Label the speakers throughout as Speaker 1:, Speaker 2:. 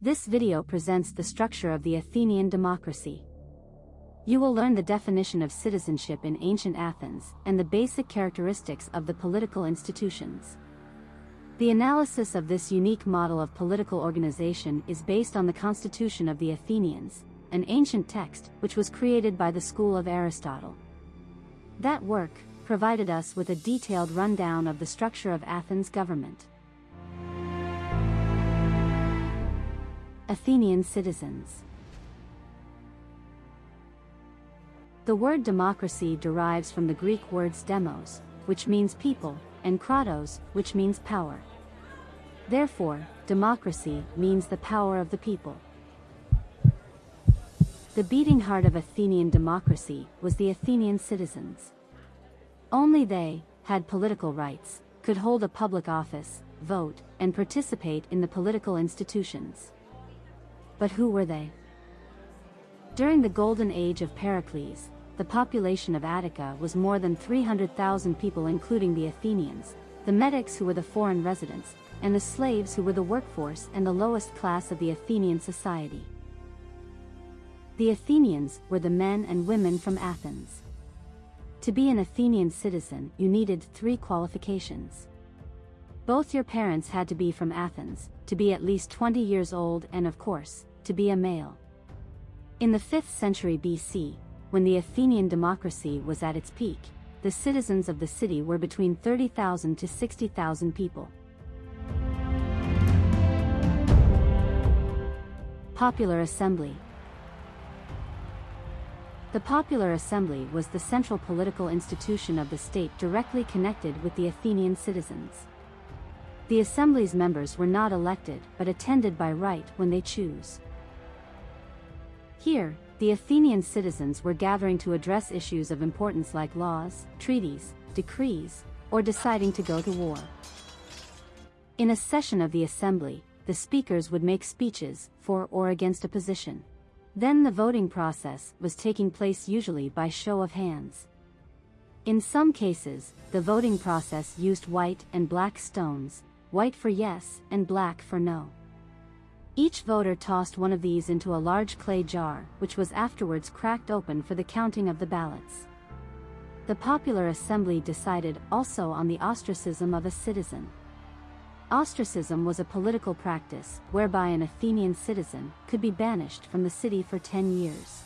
Speaker 1: This video presents the structure of the Athenian democracy. You will learn the definition of citizenship in ancient Athens and the basic characteristics of the political institutions. The analysis of this unique model of political organization is based on the Constitution of the Athenians, an ancient text which was created by the school of Aristotle. That work provided us with a detailed rundown of the structure of Athens' government. Athenian citizens The word democracy derives from the Greek words demos, which means people, and kratos, which means power. Therefore, democracy means the power of the people. The beating heart of Athenian democracy was the Athenian citizens. Only they had political rights, could hold a public office, vote, and participate in the political institutions. But who were they? During the golden age of Pericles, the population of Attica was more than 300,000 people including the Athenians, the metics who were the foreign residents, and the slaves who were the workforce and the lowest class of the Athenian society. The Athenians were the men and women from Athens. To be an Athenian citizen, you needed three qualifications. Both your parents had to be from Athens, to be at least 20 years old and of course, to be a male. In the 5th century BC, when the Athenian democracy was at its peak, the citizens of the city were between 30,000 to 60,000 people. Popular Assembly The Popular Assembly was the central political institution of the state directly connected with the Athenian citizens. The Assembly's members were not elected but attended by right when they choose. Here, the Athenian citizens were gathering to address issues of importance like laws, treaties, decrees, or deciding to go to war. In a session of the assembly, the speakers would make speeches for or against a position. Then the voting process was taking place usually by show of hands. In some cases, the voting process used white and black stones, white for yes and black for no. Each voter tossed one of these into a large clay jar, which was afterwards cracked open for the counting of the ballots. The popular assembly decided also on the ostracism of a citizen. Ostracism was a political practice whereby an Athenian citizen could be banished from the city for 10 years.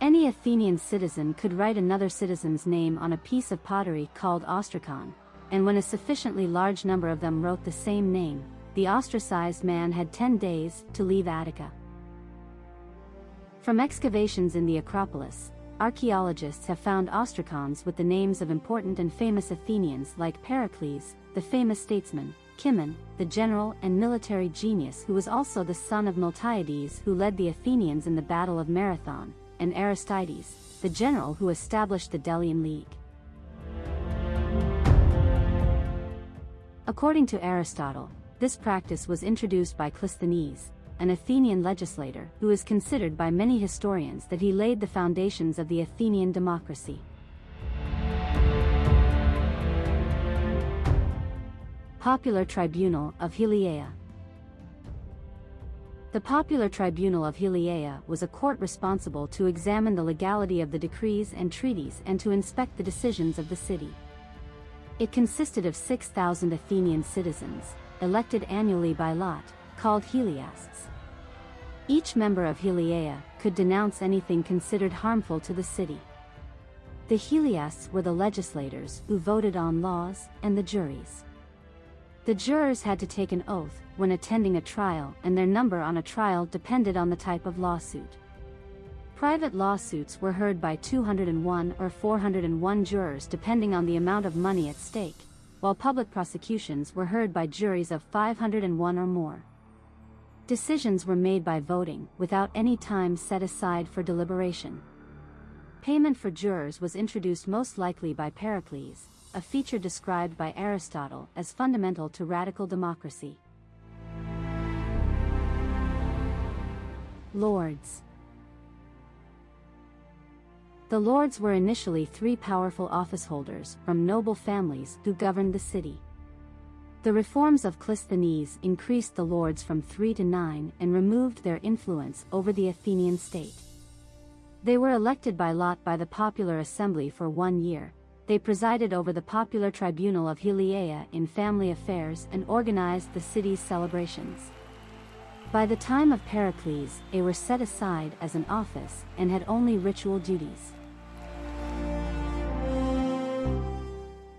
Speaker 1: Any Athenian citizen could write another citizen's name on a piece of pottery called ostracon, and when a sufficiently large number of them wrote the same name, the ostracized man had 10 days to leave Attica. From excavations in the Acropolis, archaeologists have found ostracons with the names of important and famous Athenians like Pericles, the famous statesman, Cimon, the general and military genius who was also the son of Miltiades who led the Athenians in the Battle of Marathon, and Aristides, the general who established the Delian League. According to Aristotle, this practice was introduced by Clisthenes, an Athenian legislator who is considered by many historians that he laid the foundations of the Athenian democracy. Popular Tribunal of Heliaea The Popular Tribunal of Heliaea was a court responsible to examine the legality of the decrees and treaties and to inspect the decisions of the city. It consisted of 6,000 Athenian citizens, elected annually by lot, called Heliasts. Each member of Heliaea could denounce anything considered harmful to the city. The Heliasts were the legislators who voted on laws and the juries. The jurors had to take an oath when attending a trial and their number on a trial depended on the type of lawsuit. Private lawsuits were heard by 201 or 401 jurors depending on the amount of money at stake while public prosecutions were heard by juries of 501 or more. Decisions were made by voting, without any time set aside for deliberation. Payment for jurors was introduced most likely by Pericles, a feature described by Aristotle as fundamental to radical democracy. Lords the lords were initially three powerful officeholders from noble families who governed the city. The reforms of Clisthenes increased the lords from three to nine and removed their influence over the Athenian state. They were elected by lot by the popular assembly for one year. They presided over the popular tribunal of Heliaea in family affairs and organized the city's celebrations. By the time of Pericles, they were set aside as an office and had only ritual duties.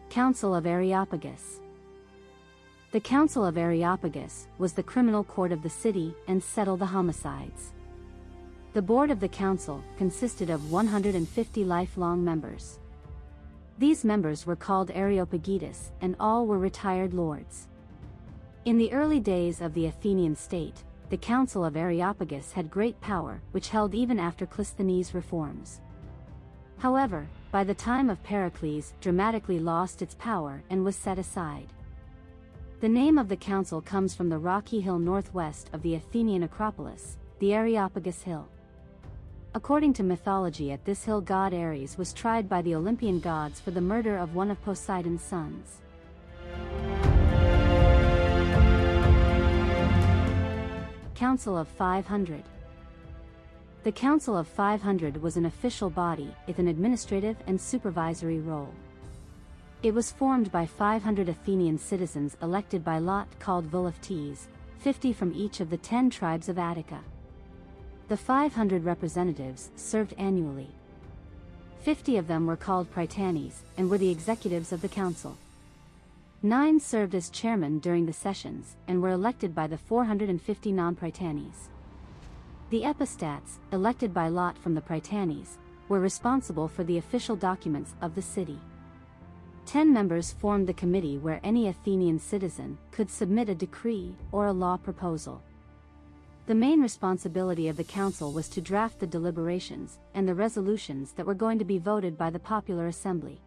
Speaker 1: Council of Areopagus The Council of Areopagus was the criminal court of the city and settled the homicides. The board of the council consisted of 150 lifelong members. These members were called Areopagites and all were retired lords. In the early days of the Athenian state, the Council of Areopagus had great power which held even after Clisthenes' reforms. However, by the time of Pericles dramatically lost its power and was set aside. The name of the council comes from the rocky hill northwest of the Athenian Acropolis, the Areopagus Hill. According to mythology at this hill god Ares was tried by the Olympian gods for the murder of one of Poseidon's sons. Council of 500 The Council of 500 was an official body with an administrative and supervisory role. It was formed by 500 Athenian citizens elected by lot called Voluptes, 50 from each of the 10 tribes of Attica. The 500 representatives served annually. 50 of them were called Prytanes and were the executives of the council. Nine served as chairmen during the sessions and were elected by the 450 non-Prytanes. The epistats, elected by lot from the Prytanes, were responsible for the official documents of the city. Ten members formed the committee where any Athenian citizen could submit a decree or a law proposal. The main responsibility of the council was to draft the deliberations and the resolutions that were going to be voted by the popular assembly.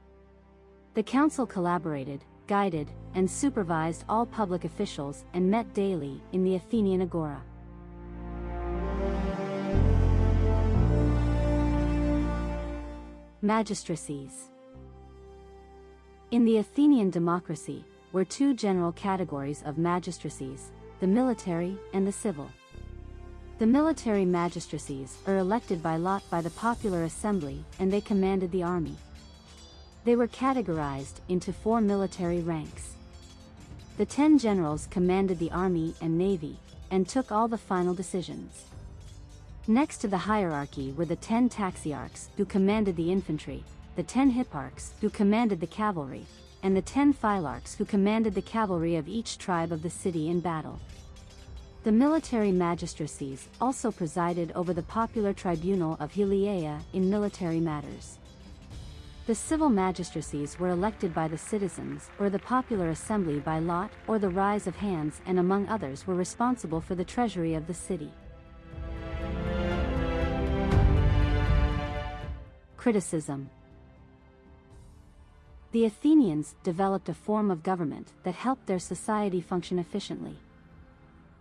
Speaker 1: The council collaborated, guided, and supervised all public officials and met daily in the Athenian Agora. Magistracies In the Athenian democracy, were two general categories of magistracies, the military and the civil. The military magistracies are elected by lot by the popular assembly and they commanded the army. They were categorized into four military ranks. The ten generals commanded the army and navy, and took all the final decisions. Next to the hierarchy were the ten taxiarchs who commanded the infantry, the ten hipparchs who commanded the cavalry, and the ten phylarchs who commanded the cavalry of each tribe of the city in battle. The military magistracies also presided over the popular tribunal of Heliaea in military matters. The civil magistracies were elected by the citizens or the popular assembly by lot or the rise of hands and among others were responsible for the treasury of the city. Criticism The Athenians developed a form of government that helped their society function efficiently.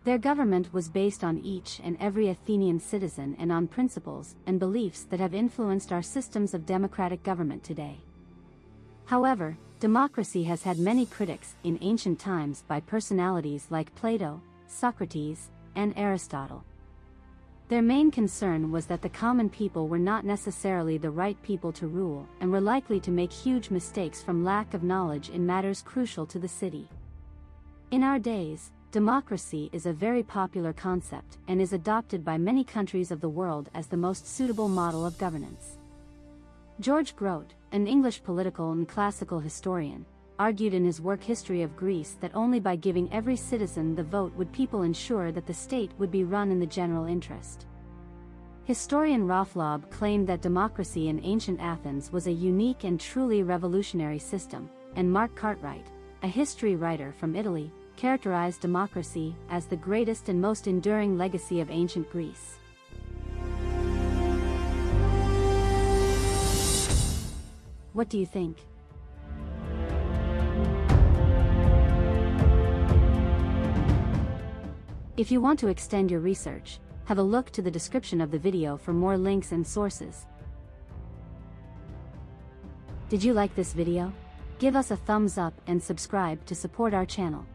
Speaker 1: Their government was based on each and every Athenian citizen and on principles and beliefs that have influenced our systems of democratic government today. However, democracy has had many critics in ancient times by personalities like Plato, Socrates, and Aristotle. Their main concern was that the common people were not necessarily the right people to rule and were likely to make huge mistakes from lack of knowledge in matters crucial to the city. In our days, Democracy is a very popular concept and is adopted by many countries of the world as the most suitable model of governance. George Grote, an English political and classical historian, argued in his work History of Greece that only by giving every citizen the vote would people ensure that the state would be run in the general interest. Historian Raaflaub claimed that democracy in ancient Athens was a unique and truly revolutionary system, and Mark Cartwright, a history writer from Italy, characterized democracy as the greatest and most enduring legacy of ancient Greece. What do you think? If you want to extend your research, have a look to the description of the video for more links and sources. Did you like this video? Give us a thumbs up and subscribe to support our channel.